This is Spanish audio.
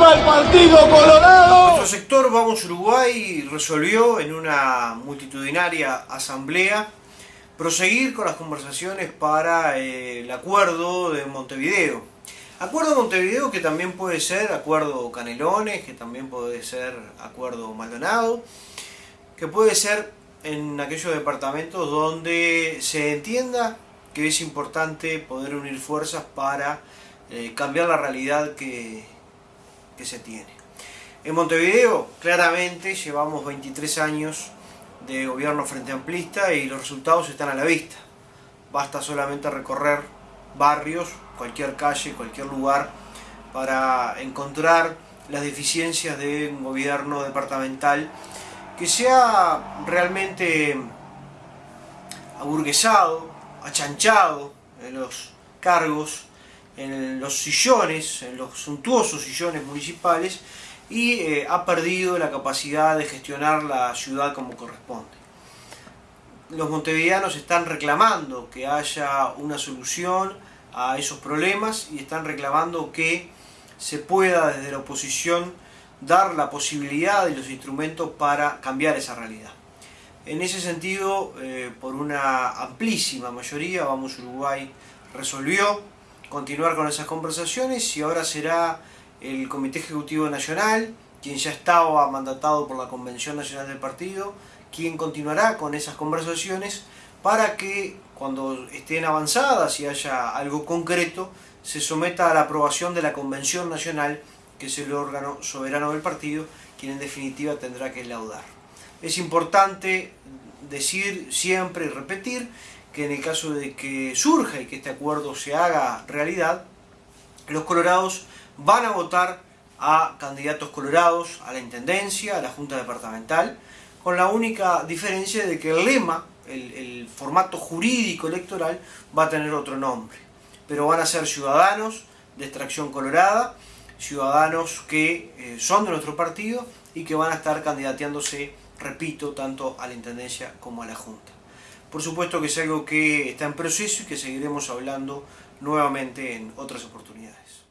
¡Viva el Partido Colorado! Nuestro sector Vamos Uruguay resolvió en una multitudinaria asamblea proseguir con las conversaciones para eh, el acuerdo de Montevideo. Acuerdo de Montevideo que también puede ser acuerdo Canelones, que también puede ser acuerdo Maldonado, que puede ser en aquellos departamentos donde se entienda que es importante poder unir fuerzas para eh, cambiar la realidad que, que se tiene. En Montevideo, claramente, llevamos 23 años de gobierno frente amplista y los resultados están a la vista. Basta solamente recorrer barrios, cualquier calle, cualquier lugar, para encontrar las deficiencias de un gobierno departamental que sea realmente aburguesado, achanchado los cargos, en los sillones, en los suntuosos sillones municipales y eh, ha perdido la capacidad de gestionar la ciudad como corresponde. Los montevideanos están reclamando que haya una solución a esos problemas y están reclamando que se pueda desde la oposición dar la posibilidad y los instrumentos para cambiar esa realidad. En ese sentido, eh, por una amplísima mayoría, Vamos Uruguay resolvió continuar con esas conversaciones y ahora será el Comité Ejecutivo Nacional, quien ya estaba mandatado por la Convención Nacional del Partido, quien continuará con esas conversaciones para que cuando estén avanzadas y haya algo concreto, se someta a la aprobación de la Convención Nacional, que es el órgano soberano del partido, quien en definitiva tendrá que laudar. Es importante decir siempre y repetir que en el caso de que surja y que este acuerdo se haga realidad, los colorados van a votar a candidatos colorados a la Intendencia, a la Junta Departamental, con la única diferencia de que el lema, el, formato jurídico electoral, va a tener otro nombre. Pero van a ser ciudadanos de extracción colorada, ciudadanos que eh, son de nuestro partido y que van a estar candidateándose repito, tanto a la Intendencia como a la Junta. Por supuesto que es algo que está en proceso y que seguiremos hablando nuevamente en otras oportunidades.